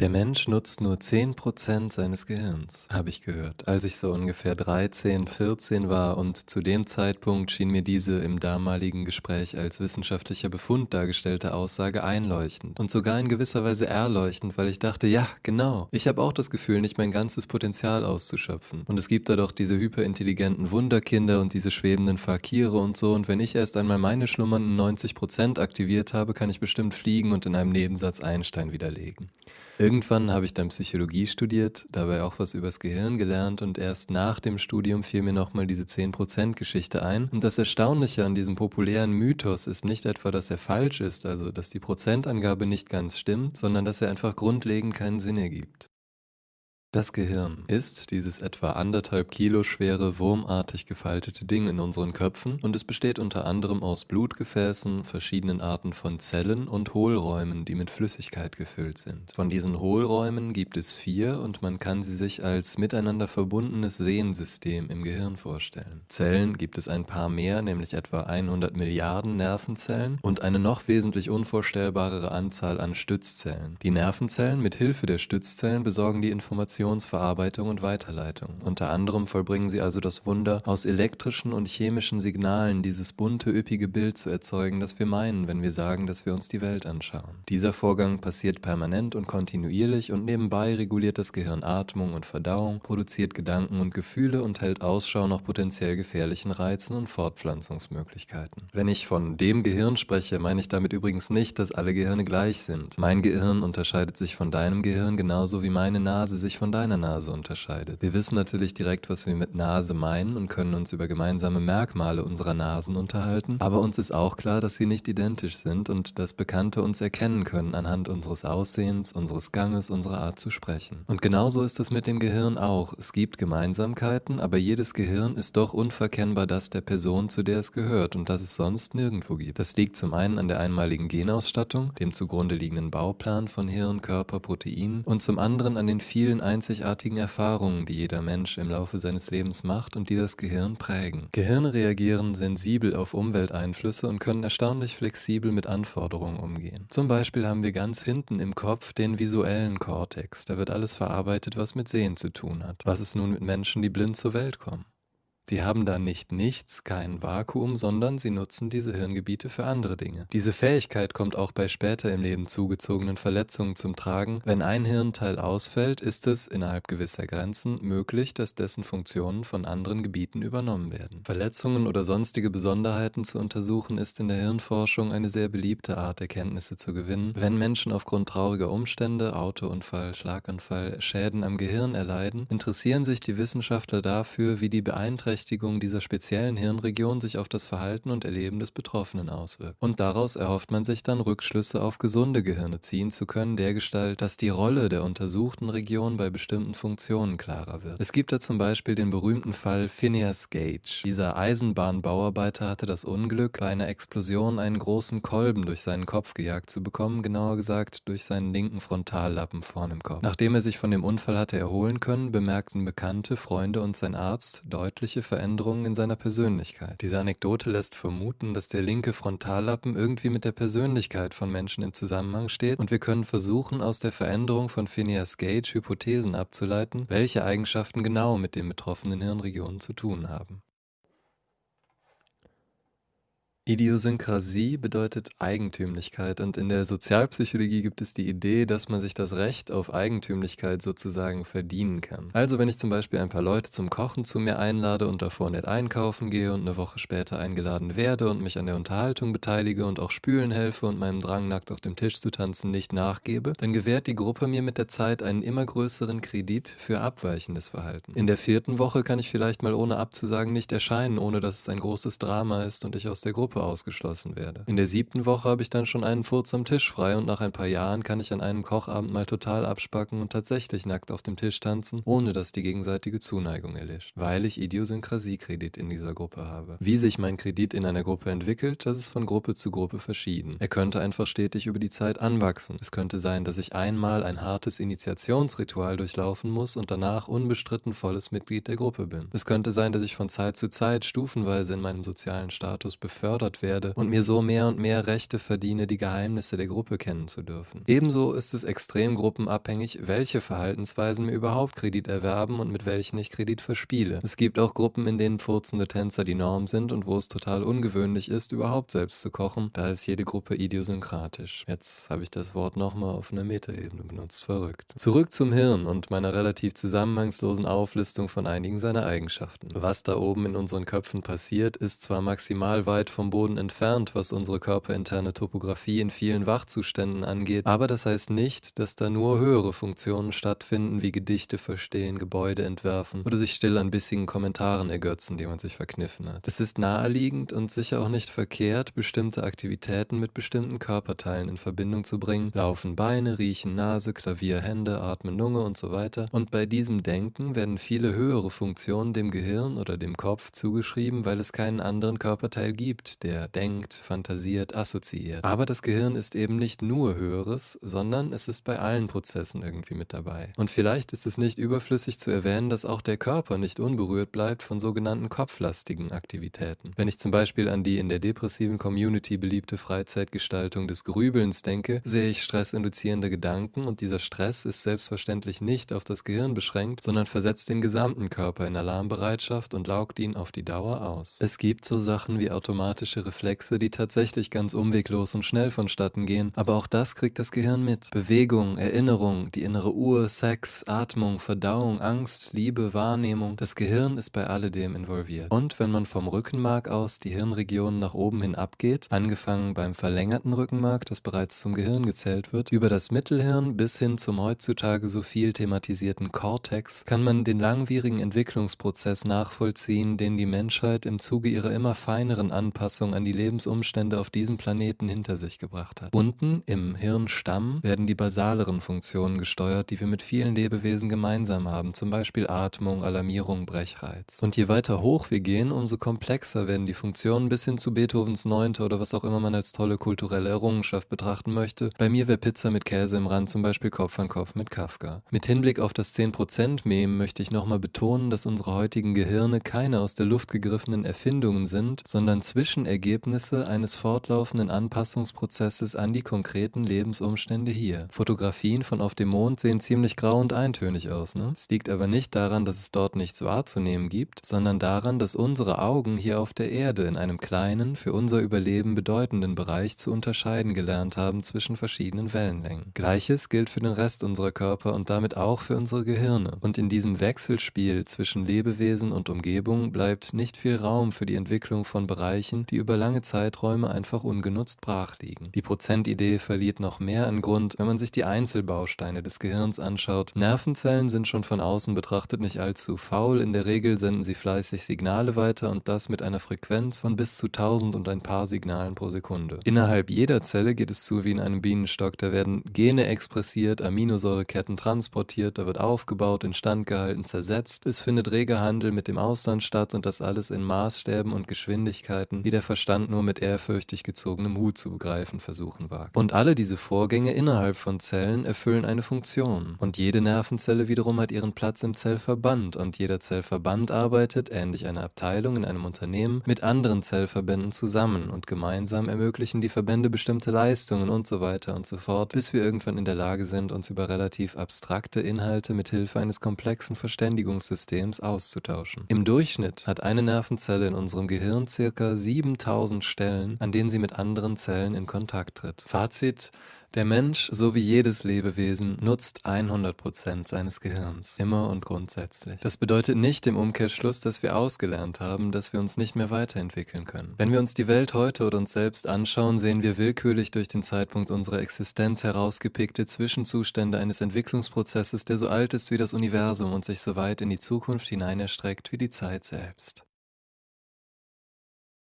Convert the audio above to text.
Der Mensch nutzt nur 10% seines Gehirns, habe ich gehört, als ich so ungefähr 13, 14 war und zu dem Zeitpunkt schien mir diese im damaligen Gespräch als wissenschaftlicher Befund dargestellte Aussage einleuchtend und sogar in gewisser Weise erleuchtend, weil ich dachte, ja, genau, ich habe auch das Gefühl, nicht mein ganzes Potenzial auszuschöpfen. Und es gibt da doch diese hyperintelligenten Wunderkinder und diese schwebenden Fakire und so und wenn ich erst einmal meine schlummernden 90% aktiviert habe, kann ich bestimmt fliegen und in einem Nebensatz Einstein widerlegen. Irgendwann habe ich dann Psychologie studiert, dabei auch was übers Gehirn gelernt und erst nach dem Studium fiel mir nochmal diese 10%-Geschichte ein. Und das Erstaunliche an diesem populären Mythos ist nicht etwa, dass er falsch ist, also dass die Prozentangabe nicht ganz stimmt, sondern dass er einfach grundlegend keinen Sinn ergibt. Das Gehirn ist dieses etwa anderthalb Kilo schwere, wurmartig gefaltete Ding in unseren Köpfen und es besteht unter anderem aus Blutgefäßen, verschiedenen Arten von Zellen und Hohlräumen, die mit Flüssigkeit gefüllt sind. Von diesen Hohlräumen gibt es vier und man kann sie sich als miteinander verbundenes Sehensystem im Gehirn vorstellen. Zellen gibt es ein paar mehr, nämlich etwa 100 Milliarden Nervenzellen und eine noch wesentlich unvorstellbarere Anzahl an Stützzellen. Die Nervenzellen mit Hilfe der Stützzellen besorgen die Informationen Informationsverarbeitung und Weiterleitung. Unter anderem vollbringen sie also das Wunder, aus elektrischen und chemischen Signalen dieses bunte, üppige Bild zu erzeugen, das wir meinen, wenn wir sagen, dass wir uns die Welt anschauen. Dieser Vorgang passiert permanent und kontinuierlich und nebenbei reguliert das Gehirn Atmung und Verdauung, produziert Gedanken und Gefühle und hält Ausschau nach potenziell gefährlichen Reizen und Fortpflanzungsmöglichkeiten. Wenn ich von dem Gehirn spreche, meine ich damit übrigens nicht, dass alle Gehirne gleich sind. Mein Gehirn unterscheidet sich von deinem Gehirn genauso wie meine Nase sich von deiner Nase unterscheidet. Wir wissen natürlich direkt, was wir mit Nase meinen und können uns über gemeinsame Merkmale unserer Nasen unterhalten, aber uns ist auch klar, dass sie nicht identisch sind und dass Bekannte uns erkennen können anhand unseres Aussehens, unseres Ganges, unserer Art zu sprechen. Und genauso ist es mit dem Gehirn auch. Es gibt Gemeinsamkeiten, aber jedes Gehirn ist doch unverkennbar das der Person, zu der es gehört und das es sonst nirgendwo gibt. Das liegt zum einen an der einmaligen Genausstattung, dem zugrunde liegenden Bauplan von Hirn, Körper, Proteinen und zum anderen an den vielen einzigartigen Erfahrungen, die jeder Mensch im Laufe seines Lebens macht und die das Gehirn prägen. Gehirne reagieren sensibel auf Umwelteinflüsse und können erstaunlich flexibel mit Anforderungen umgehen. Zum Beispiel haben wir ganz hinten im Kopf den visuellen Kortex. Da wird alles verarbeitet, was mit Sehen zu tun hat. Was ist nun mit Menschen, die blind zur Welt kommen? Die haben da nicht nichts, kein Vakuum, sondern sie nutzen diese Hirngebiete für andere Dinge. Diese Fähigkeit kommt auch bei später im Leben zugezogenen Verletzungen zum Tragen. Wenn ein Hirnteil ausfällt, ist es innerhalb gewisser Grenzen möglich, dass dessen Funktionen von anderen Gebieten übernommen werden. Verletzungen oder sonstige Besonderheiten zu untersuchen, ist in der Hirnforschung eine sehr beliebte Art, Erkenntnisse zu gewinnen. Wenn Menschen aufgrund trauriger Umstände, Autounfall, Schlaganfall, Schäden am Gehirn erleiden, interessieren sich die Wissenschaftler dafür, wie die Beeinträchtigungen Beeinträchtigung dieser speziellen Hirnregion sich auf das Verhalten und Erleben des Betroffenen auswirkt. Und daraus erhofft man sich dann Rückschlüsse auf gesunde Gehirne ziehen zu können, dergestalt, dass die Rolle der untersuchten Region bei bestimmten Funktionen klarer wird. Es gibt da zum Beispiel den berühmten Fall Phineas Gage. Dieser Eisenbahnbauarbeiter hatte das Unglück, bei einer Explosion einen großen Kolben durch seinen Kopf gejagt zu bekommen, genauer gesagt durch seinen linken Frontallappen vorn im Kopf. Nachdem er sich von dem Unfall hatte erholen können, bemerkten Bekannte, Freunde und sein Arzt deutliche Veränderungen in seiner Persönlichkeit. Diese Anekdote lässt vermuten, dass der linke Frontallappen irgendwie mit der Persönlichkeit von Menschen im Zusammenhang steht und wir können versuchen, aus der Veränderung von Phineas Gage Hypothesen abzuleiten, welche Eigenschaften genau mit den betroffenen Hirnregionen zu tun haben. Idiosynkrasie bedeutet Eigentümlichkeit und in der Sozialpsychologie gibt es die Idee, dass man sich das Recht auf Eigentümlichkeit sozusagen verdienen kann. Also wenn ich zum Beispiel ein paar Leute zum Kochen zu mir einlade und davor nett einkaufen gehe und eine Woche später eingeladen werde und mich an der Unterhaltung beteilige und auch spülen helfe und meinem Drang nackt auf dem Tisch zu tanzen nicht nachgebe, dann gewährt die Gruppe mir mit der Zeit einen immer größeren Kredit für abweichendes Verhalten. In der vierten Woche kann ich vielleicht mal ohne abzusagen nicht erscheinen, ohne dass es ein großes Drama ist und ich aus der Gruppe ausgeschlossen werde. In der siebten Woche habe ich dann schon einen Furz am Tisch frei und nach ein paar Jahren kann ich an einem Kochabend mal total abspacken und tatsächlich nackt auf dem Tisch tanzen, ohne dass die gegenseitige Zuneigung erlischt, weil ich Idiosynkrasiekredit in dieser Gruppe habe. Wie sich mein Kredit in einer Gruppe entwickelt, das ist von Gruppe zu Gruppe verschieden. Er könnte einfach stetig über die Zeit anwachsen. Es könnte sein, dass ich einmal ein hartes Initiationsritual durchlaufen muss und danach unbestritten volles Mitglied der Gruppe bin. Es könnte sein, dass ich von Zeit zu Zeit stufenweise in meinem sozialen Status befördert gefördert werde und mir so mehr und mehr Rechte verdiene, die Geheimnisse der Gruppe kennen zu dürfen. Ebenso ist es extrem gruppenabhängig, welche Verhaltensweisen mir überhaupt Kredit erwerben und mit welchen ich Kredit verspiele. Es gibt auch Gruppen, in denen furzende Tänzer die Norm sind und wo es total ungewöhnlich ist, überhaupt selbst zu kochen. Da ist jede Gruppe idiosynkratisch. Jetzt habe ich das Wort nochmal auf einer Metaebene benutzt. Verrückt. Zurück zum Hirn und meiner relativ zusammenhangslosen Auflistung von einigen seiner Eigenschaften. Was da oben in unseren Köpfen passiert, ist zwar maximal weit vom Boden entfernt, was unsere körperinterne Topographie in vielen Wachzuständen angeht, aber das heißt nicht, dass da nur höhere Funktionen stattfinden, wie Gedichte verstehen, Gebäude entwerfen oder sich still an bissigen Kommentaren ergötzen, die man sich verkniffen hat. Es ist naheliegend und sicher auch nicht verkehrt, bestimmte Aktivitäten mit bestimmten Körperteilen in Verbindung zu bringen. Laufen Beine, riechen Nase, Klavier Hände, atmen Lunge und so weiter. Und bei diesem Denken werden viele höhere Funktionen dem Gehirn oder dem Kopf zugeschrieben, weil es keinen anderen Körperteil gibt, der denkt, fantasiert, assoziiert. Aber das Gehirn ist eben nicht nur Höheres, sondern es ist bei allen Prozessen irgendwie mit dabei. Und vielleicht ist es nicht überflüssig zu erwähnen, dass auch der Körper nicht unberührt bleibt von sogenannten kopflastigen Aktivitäten. Wenn ich zum Beispiel an die in der depressiven Community beliebte Freizeitgestaltung des Grübelns denke, sehe ich stressinduzierende Gedanken und dieser Stress ist selbstverständlich nicht auf das Gehirn beschränkt, sondern versetzt den gesamten Körper in Alarmbereitschaft und laugt ihn auf die Dauer aus. Es gibt so Sachen wie automatische Reflexe, die tatsächlich ganz umweglos und schnell vonstatten gehen, aber auch das kriegt das Gehirn mit. Bewegung, Erinnerung, die innere Uhr, Sex, Atmung, Verdauung, Angst, Liebe, Wahrnehmung, das Gehirn ist bei alledem involviert. Und wenn man vom Rückenmark aus die Hirnregionen nach oben hin abgeht, angefangen beim verlängerten Rückenmark, das bereits zum Gehirn gezählt wird, über das Mittelhirn bis hin zum heutzutage so viel thematisierten Cortex, kann man den langwierigen Entwicklungsprozess nachvollziehen, den die Menschheit im Zuge ihrer immer feineren Anpassung an die Lebensumstände auf diesem Planeten hinter sich gebracht hat. Unten im Hirnstamm werden die basaleren Funktionen gesteuert, die wir mit vielen Lebewesen gemeinsam haben, zum Beispiel Atmung, Alarmierung, Brechreiz. Und je weiter hoch wir gehen, umso komplexer werden die Funktionen bis hin zu Beethovens Neunte oder was auch immer man als tolle kulturelle Errungenschaft betrachten möchte. Bei mir wäre Pizza mit Käse im Rand zum Beispiel Kopf an Kopf mit Kafka. Mit Hinblick auf das 10%-Meme möchte ich nochmal betonen, dass unsere heutigen Gehirne keine aus der Luft gegriffenen Erfindungen sind, sondern Zwischenergebnisse eines fortlaufenden Anpassungsprozesses an die konkreten Lebensumstände hier. Fotografien von auf dem Mond sehen ziemlich grau und eintönig aus, ne? Es liegt aber nicht daran, dass es dort nichts wahrzunehmen gibt, sondern daran, dass unsere Augen hier auf der Erde in einem kleinen, für unser Überleben bedeutenden Bereich zu unterscheiden gelernt haben zwischen verschiedenen Wellenlängen. Gleiches gilt für den Rest unserer Körper und damit auch für unsere Gehirne. Und in diesem Wechselspiel zwischen Lebewesen und Umgebung bleibt nicht viel Raum für die Entwicklung von Bereichen, die über lange Zeiträume einfach ungenutzt brach. Die Prozentidee verliert noch mehr an Grund, wenn man sich die Einzelbausteine des Gehirns anschaut. Nervenzellen sind schon von außen betrachtet nicht allzu faul, in der Regel senden sie fleißig Signale weiter und das mit einer Frequenz von bis zu 1000 und ein paar Signalen pro Sekunde. Innerhalb jeder Zelle geht es zu wie in einem Bienenstock, da werden Gene expressiert, Aminosäureketten transportiert, da wird aufgebaut, instand gehalten, zersetzt. Es findet reger Handel mit dem Ausland statt und das alles in Maßstäben und Geschwindigkeiten, die der Verstand nur mit ehrfürchtig gezogenem Hut zu begreifen versuchen wagt. Und alle diese Vorgänge innerhalb von Zellen erfüllen eine Funktion. Und jede Nervenzelle wiederum hat ihren Platz im Zellverband und jeder Zellverband arbeitet, ähnlich einer Abteilung in einem Unternehmen, mit anderen Zellverbänden zusammen und gemeinsam ermöglichen die Verbände bestimmte Leistungen und so weiter und so fort, bis wir irgendwann in der Lage sind, uns über relativ abstrakte Inhalte mit Hilfe eines komplexen Verständigungssystems auszutauschen. Im Durchschnitt hat eine Nervenzelle in unserem Gehirn circa 7000 Stellen, an denen sie mit anderen Zellen in Kontakt tritt. Fazit der Mensch, so wie jedes Lebewesen, nutzt 100% seines Gehirns. Immer und grundsätzlich. Das bedeutet nicht im Umkehrschluss, dass wir ausgelernt haben, dass wir uns nicht mehr weiterentwickeln können. Wenn wir uns die Welt heute oder uns selbst anschauen, sehen wir willkürlich durch den Zeitpunkt unserer Existenz herausgepickte Zwischenzustände eines Entwicklungsprozesses, der so alt ist wie das Universum und sich so weit in die Zukunft hinein erstreckt wie die Zeit selbst.